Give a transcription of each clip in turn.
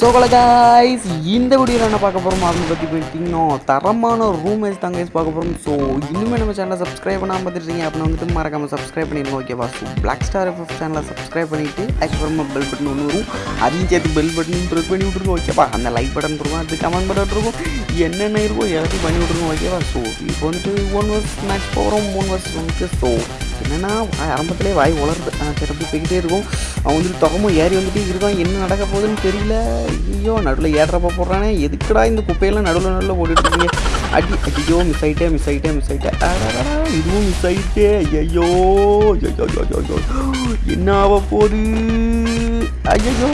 So guys இந்த வீடியோவில் என்ன பார்க்க போகிறோம் அப்படின்னு பற்றி போயிட்டீங்கன்னா தரமான ரூம் மேட்ச் தான் கைஸ் பார்க்க போகிறோம் ஸோ இன்னுமே நம்ம சேனலை சப்ஸ்கிரைப் பண்ணாமல் பார்த்துருக்கீங்க அப்படின்னா வந்துட்டு மறக்காமல் சப்ஸ்கிரைப் பண்ணிடுங்க ஓகேவா ஸோ பிளாக் ஸ்டார் எஃப்எஃப் சேனலை சப்ஸ்கிரைப் பண்ணிவிட்டு அதுக்கப்புறமா பெல் பட்டன் ஒன்று வரும். அதையும் சேர்த்து பெல் பட்டன் ப்ரெஸ் பண்ணி விட்ருங்க ஓகேவா அந்த லைக் பட்டன் இருக்கும் அது கமெண்ட் பட்டன் இருக்கும் என்னென்ன இருக்கும் எல்லாத்தையும் பண்ணி விட்ருங்க ஓகேவா ஸோ இப்போ வந்துட்டு ஒன் வர்ஸ் மேட்ச் போகிறோம் மூணு வர்ஸ் வந்துட்டு ஸோ என்னென்னா ஆரம்பத்திலே வாய் வளருது திறந்து போய்கிட்டே இருக்கும். அவன் வந்துட்டு தொகமும் ஏறி வந்துட்டு இருக்கான் என்ன நடக்க போகுதுன்னு தெரியல. ஐயோ நடுவில் ஏறுறப்ப போடுறானே. எதுக்குடா இந்த குப்பையெல்லாம் நடுவில் நடுவில் போட்டுட்டு இருக்கீங்க? அடி ஐயோ மிஸ் ஆகிட்டே மிஸ் ஆகிட்டே மிஸ் ஆகிட்டேன் இதுவும் மிஸ் ஆகிட்டே ஐயோ என்ன ஆக போகுது? ஐயோ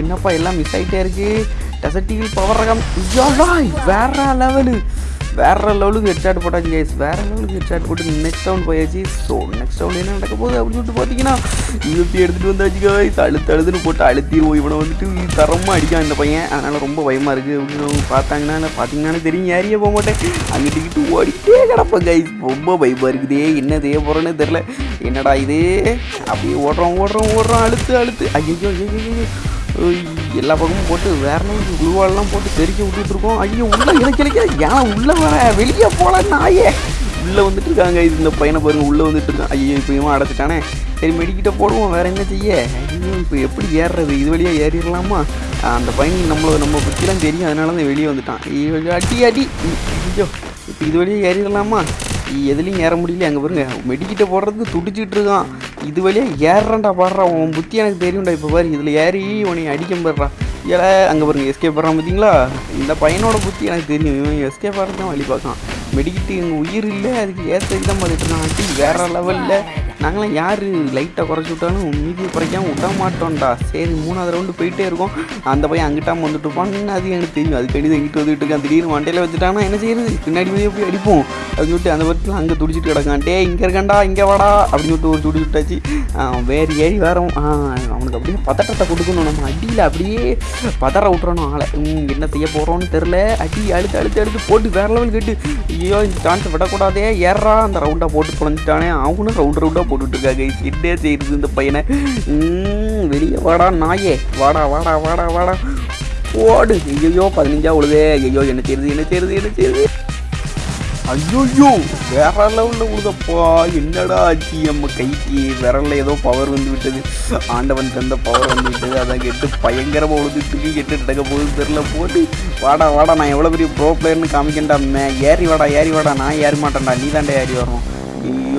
என்னப்பா எல்லாம் மிஸ் ஆகிட்டே இருக்குது டெசர்ட்டிகள் பவர் ரகம் ஐயோடா வேற லெவலு. வேற லெவலுக்கு ஹெட்ஷாட் போட்டாச்சு கைஸ் வேற லெவலுக்கு ஹெட்ஷாட் போட்டு நெக்ஸ்ட் ரவுண்ட் போயாச்சு. ஸோ நெக்ஸ்ட் ரவுண்ட் என்ன நடக்க போகுது அப்படின்னு சொல்லிட்டு பார்த்தீங்கன்னா யூபி எடுத்துகிட்டு வந்தாச்சு கைஸ் அழுத்து அழுதுன்னு போட்டு அழுத்திடுவோம் இவனை வந்துட்டு தரமாக அடிக்கான் இந்த பையன். அதனால் ரொம்ப பயமாக இருக்குது அப்படின்னு அவங்க பார்த்தாங்கன்னா பார்த்தீங்கன்னா தெரியும். ஏரியா போக மாட்டேன். அங்கிட்டு ஓடிட்டே கிடப்பேன் கைஸ் ரொம்ப பயமாக இருக்குதே. என்ன செய்ய போகிறேன்னு தெரில என்னடா இது? அப்படியே ஓடுறோம் ஓடுறோம் ஓடுறோம். அழுத்து அழுத்து. ஐயோ ஐயோ ஐயோ எல்லா பக்கமும் போட்டு வேற லெவலுக்கு குழுவாலெலாம் போட்டு தெரிக்க விட்டுட்டு இருக்கோம் ஐயோ உள்ளே இறக்கி ஏன்னா உள்ளே உள்ள வர? வெளியே போல நாயே. உள்ளே வந்துட்டு இருக்காங்க இது இந்த பையனை பாருங்க உள்ளே வந்துட்டு இருக்கான் ஐயோ இப்போ இவன் அடைச்சிட்டானே. சரி மெடிக்கிட்ட போடுவோம். வேறு என்ன செய்ய? ஐயோ இப்போ எப்படி ஏறுறது? இது வழியாக ஏறிடலாமா? அந்த பையனுக்கு நம்மளை நம்ம பற்றிலாம் தெரியும். அதனால தான் வெளியே வந்துட்டான். ஐயோ அடி அடி. ஐயோ இப்போ இது வழியாக ஏறிடலாமா? எதுலேயும் ஏற முடியல அங்கே பாருங்க. மெடிக்கிட்ட போடுறதுக்கு துடிச்சிட்டு இருக்கான் இது வழியாக ஏறண்டா பாடுறா உன் புத்தி எனக்கு தெரியும்டா இப்போ பாரு இதில் ஏறி உனையை அடிக்க போடுறா ஏல அங்கே பாருங்க எஸ்கேப் பண்ணுறான் பார்த்தீங்களா இந்த பையனோட புத்தி எனக்கு தெரியும். இவன் எஸ்கேப் பாடுறது தான் வழி பார்க்கான். மெடிக்கிட்டு எங்கள் உயிர் இல்லை அதுக்கு ஏற்ற தான் பார்த்துட்டு இருக்கான். வேறு லெவலில் நாங்களாம் யார் லைட்டை குறைச்சி விட்டாலும் மீதியை குறைக்காமல் விட மாட்டோம்டா. சரி மூணாவது ரவுண்டு போயிட்டே இருக்கோம். அந்த பையன் அங்கிட்டாமல் வந்துட்டு இருப்பான்னு அது எனக்கு தெரியும் அது கடிதம் எங்கிட்ட வந்துட்டு இருக்கான். திடீர்னு மண்டையில் வச்சுட்டாங்கன்னா என்ன செய்யறது? பின்னாடி போய் போய் அடிப்போம். அப்படின்னு சொல்லிட்டு அந்த படத்தில் அங்கே துடிச்சிட்டு கிடக்கான். டே இங்கே இருக்கான்டா இங்கே வாடா அப்படின்னு சொல்லிட்டு ஒரு துடி விட்டாச்சு. வேறு ஏறி வேறும். அவனுக்கு அப்படியே பதட்டத்தை கொடுக்கணும். நம்ம அடியில் அப்படியே பதற விட்டுறணும் ஆளை. என்ன செய்ய போகிறோன்னு தெரில அடி அழுத்து அழுத்து அழுத்து போட்டு வேற லெவல் கேட்டு ஐயோ இந்த சான்ஸ் விடக்கூடாதே. ஏறா அந்த ரவுண்டாக போட்டு குழஞ்சிட்டானே அவனும் ரவுண்ட் ரவுண்டாக போட்டுட்ருக்காங்க என்ன செய்யுது இந்த பையனை. ம், வெளியே வாடா நாயே. வாடா வாடா வாடா வாடா. ஓடு. ஐயோ பதினஞ்சா உழுதே. ஐயோ என்ன செய்யுது என்ன செய்யுது என்ன செய்யுது ஐயோயோ வேற லெவலில் உழுதப்பா. என்னடா ஆச்சு நம்ம கைக்கு விரல்ல ஏதோ பவர் வந்து விட்டது. ஆண்டவன் தந்த பவர் வந்து விட்டது. அதான் கெட்டு பயங்கரமாக உழுதுட்டு கெட்டு நடக்க போகுது தெரில போட்டு வாடா வாடா. நான் எவ்வளோ பெரிய ப்ரோ பிளேயர்னு காமிக்கண்டா ஏறி வாடா ஏறி வாடா. நான் ஏறி மாட்டேன்டா. நீ தாண்டா ஏறி வரணும்.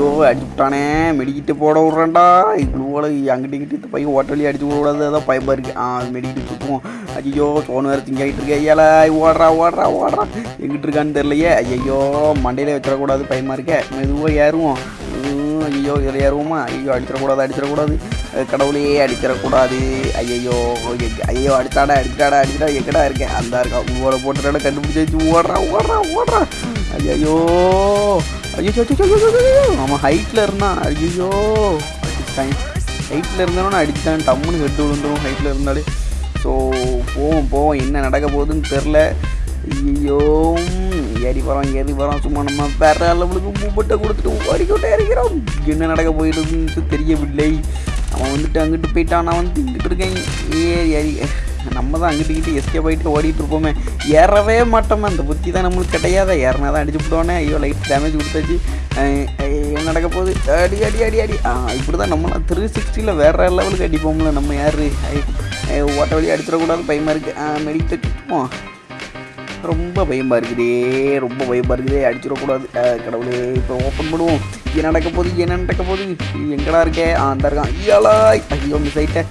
ஐயோ அடிச்சுட்டானே மெடிக்கிட்டு போட விட்றேன்டா. இவ்வளோ அங்கிட்டு இங்கிட்டு இந்த பையன் ஓட்டலி அடிச்சு விடாது ஏதோ பயமாக இருக்குது ஆ மெடிக்கிட்டு சுற்றுவோம் ஐயோ சோனு வேறு திங்கிட்டு இருக்கே ஐயால. ஓடுறா ஓடுறா ஓடுறா. எங்கிட்டு இருக்கான்னு தெரியலையே. ஐயோ மண்டையில வச்சிடக்கூடாது பயமாக இருக்கே. மெதுவாக ஏறுவோம். உம், ஐயோ இதில் ஏறுவோமா? ஐயோ அடிச்சிடக்கூடாது அடிச்சிடக்கூடாது. கடவுளையே கடவுளே அடிச்சிடக்கூடாது. ஐயோ ஐயோ அடிச்சாடா அடிச்சாடா அடிச்சிடா எக்கடா இருக்கேன் அந்த இருக்கா உங்களோட போட்டுறாட கண்டுபிடிச்சி வச்சு ஓடுறா ஓடுறா ஓடுறா. ஐயோ ஐயோ அவன் ஹைட்டில் இருந்தான். ஐயோ அடிச்சிட்டான் ஹைட்டில் இருந்தாலும் அடிச்சிட்டான். டம்முன்னு ஹெட்டு விழுந்துடும் ஹைட்டில் இருந்தாலே. ஸோ போவோம் போவோம். என்ன நடக்க போகுதுன்னு தெரில ஐயோ ஏறி வரோம் ஏறி வரோம். சும்மா நம்ம வேற அளவுக்கு மூப்பட்ட கொடுத்துட்டு ஓடிக்கிட்டே இருக்கிறோம். என்ன நடக்க போயிடுதுன்னு தெரியவில்லை. அவன் வந்துட்டு அங்கிட்டு போயிட்டான். நான் வந்து இங்கிட்டு இருக்கேன். ஏறி ஏறி. நம்ம தான் அங்கிட்டு கிட்டு எஸ்கே ஆகிட்டு ஓடிட்டு இருப்போமே ஏறவே மாட்டோமே. அந்த புத்தி தான் நம்மளுக்கு கிடையாத. ஏறினா தான் அடிச்சு விட்டோன்னே ஐயோ லைட் டேமேஜ் கொடுத்தாச்சு. என்ன நடக்க போகுது? அடி அடி அடி அடி. ஆ இப்படி தான் நம்மளாம் த்ரீ சிக்ஸ்டியில் வேறு லெவலுக்கு அடிப்போம்ல. நம்ம யார்? ஓட்ட வழி அடிச்சிடக்கூடாது. பயமாக இருக்குது மெடிக்கிட்டு சுற்றுவோம் ரொம்ப பயமாக இருக்குதே. ரொம்ப பயமாக இருக்குதே. அடிச்சிடக்கூடாது. கடவுளே இப்போ ஓப்பன் பண்ணுவோம். என்ன நடக்க போகுது? என்ன நடக்க போகுது? எங்கடா இருக்கே? ஆ அந்த இருக்கான். ஐயோ மிஸ் ஆயிட்டேன்.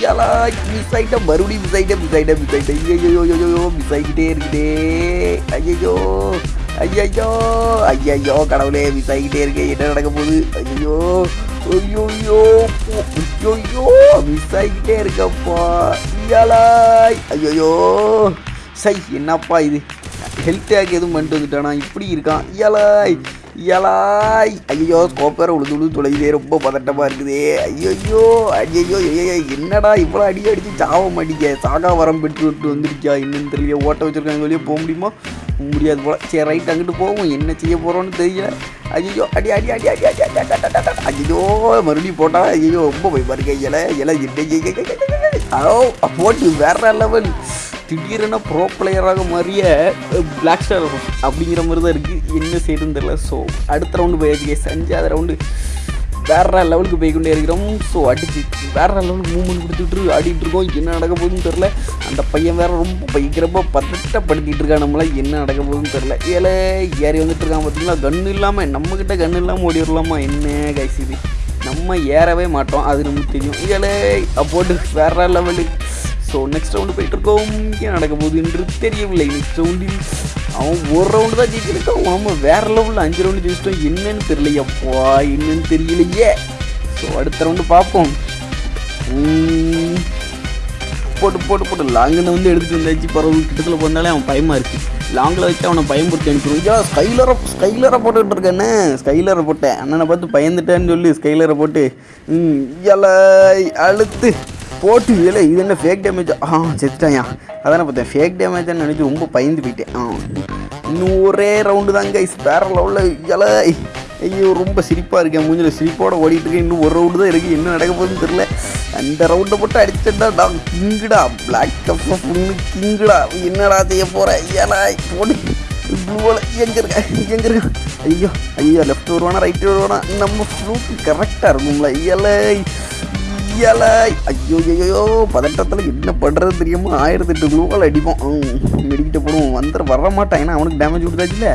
ஐயாலா மிஸ் ஆயிட்டேன். மறுபடியும் மிஸ் ஆயிட்டேன் மிஸ் ஆயிட்டேன் மிஸ் ஆயிட்டேன். ஐயோ ஐயோ மிஸ் ஆகிக்கிட்டே இருக்குதே. ஐயோ ஐயோ ஐயோ கடவுளே மிஸ் ஆகிக்கிட்டே இருக்கே. என்ன நடக்க போகுது? ஐயோ ஐயோ ஐயோ மிஸ் ஆகிக்கிட்டே இருக்கப்பா ஐயாலா ஐயோ சை என்னப்பா இது? ஹெல்த் டேக் எதுவும் பண்ணிட்டு வந்துட்டானா? இப்படி இருக்கான். ஐயாலாய் இயலாய் ஐயோ ஸ்கோப் உழுது உழுது தொலைதே ரொம்ப பதட்டமாக இருக்குது. ஐயோ ஐயோ ஐயோ என்னடா இவ்வளோ அடி அடித்து சாவ மாட்டீங்க சாகா வரம் பெற்று விட்டு வந்துருக்கியா? என்னன்னு தெரியல. ஓட்ட வச்சுருக்காங்க வெளியே போக முடியுமா? முடியாது போல். சரி ரைட் அங்கிட்டு போகும் என்ன செய்ய போகிறோன்னு தெரியல. ஐயோ அடி அடி அடி அடி அடி அடி ஐயோ மறுபடியும் போட்டால் ஐயோ ரொம்ப போய் பாருங்க இலை இலை ஓ போட்டு வேற லெவல் திடீரென ப்ரோ பிளேயராக மாறிய பிளாக் ஸ்டார் அப்படிங்கிற மாதிரி தான் இருக்குது என்ன செய்யுதுன்னு தெரியல. ஸோ அடுத்த ரவுண்டு போயாச்சு செஞ்சு அஞ்சாவது ரவுண்டு வேற லெவலுக்கு போய்கொண்டே இருக்கிறோம். ஸோ அடிச்சு வேற லெவலுக்கு மூவ்மெண்ட் கொடுத்துட்டு ஆடிட்டு இருக்கோம். என்ன நடக்க போகுதுன்னு தெரில அந்த பையன் வேற ரொம்ப பயங்கரமாக பதட்டப்படுத்திட்டு இருக்கான் நம்மள. என்ன நடக்க போகுதுன்னு தெரில ஏழை ஏறி வந்துட்டு இருக்கான் பார்த்தீங்களா கன்று இல்லாமல் நம்மக்கிட்ட கன்று இல்லாமல் ஓடி வரலாமா? என்ன கைசிது நம்ம ஏறவே மாட்டோம். அது நமக்கு தெரியும். ஏழை அப்போட்டு வேற லெவலுக்கு ஸோ நெக்ஸ்ட் ரவுண்டு போயிட்டு இருக்கோம் என்ன நடக்க போகுது என்று தெரியவில்லை நெக்ஸ்ட் ரவுண்டில் அவன் ஒரு ரவுண்டு தான் ஜெயிச்சிருக்கான். அவன் வேற லெவலில் அஞ்சு ரவுண்டு ஜெயிச்சிட்டோம் என்னன்னு தெரியலையப்பா என்னன்னு தெரியலையே. ஸோ அடுத்த ரவுண்டு பார்ப்போம். போட்டு போட்டு போட்டு லாங்கில் வந்து எடுத்துகிட்டு வந்தாச்சு. பரவாயில்ல கிட்டத்தில் போனாலே அவன் பயமாக இருக்குது லாங்கில் வச்சு அவனை பயன்படுத்தி அனுப்பிடுவோம் ஐயா ஸ்கைலரை ஸ்கைலரை போட்டுக்கிட்டு இருக்கேன்னு ஸ்கைலரை போட்டேன். அண்ணனை பார்த்து பயந்துட்டேன்னு சொல்லி ஸ்கைலரை போட்டு ம் அழுத்து போட்டு இதில் இது என்ன ஃபேக் டேமேஜ் ஆ செத்துட்டாயா அதான் பார்த்தேன். ஃபேக் டேமேஜ்னு நினச்சி ரொம்ப பயந்து போயிட்டேன். ஆ இன்னும் ஒரே ரவுண்டு தாங்க கைஸ் வேற லெவலில் இலை ஐயோ ரொம்ப சிரிப்பாக இருக்கேன். மூஞ்சில் சிரிப்போடு ஓடிட்டு இருக்கேன். இன்னும் ஒரு ரவுண்டு தான் இருக்குது என்ன நடக்க போகுதுன்னு தெரில அந்த ரவுண்டை போட்டு அடிச்சடா டா கிங்குடா. பிளாக் கப் பொண்ணு கிங்குடா. என்னடா செய்ய போகிற ஏலா போடு. ப்ளூவில் எங்கே இருக்க? எங்கே இருக்க? ஐயோ ஐயோ லெஃப்ட் வருவானா ரைட்டு வருவானா நம்ம ஃப்ளூக்கு கரெக்டாக இருக்கும்ல இயலை. இயலை ஐயோ ஐயோ பதட்டத்தில் என்ன பண்ணுறது தெரியாமல் ஆயிரத்தி எட்டு க்ளூவால் அடிப்போம். மெடிக்கிட்ட போடுவோம். வந்துட வர மாட்டான் ஏன்னா அவனுக்கு டேமேஜ் கொடுத்தாச்சுல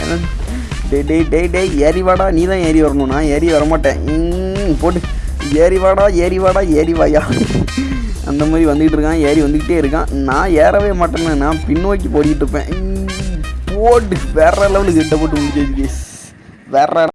டே டே டே டே ஏறி வாடா. நீ தான் ஏறி வரணும். நான் ஏறி வரமாட்டேன். ம், போட்டு ஏறி வாடா ஏறி வாடா ஏறி வாயா. அந்த மாதிரி வந்துக்கிட்டு இருக்கான். ஏறி வந்துக்கிட்டே இருக்கான். நான் ஏறவே மாட்டேன்னு நான் பின்னோக்கி போடிக்கிட்டு இருப்பேன். போட்டு வேற லெவலுக்கு கிட்ட போட்டு முடிச்சு வேற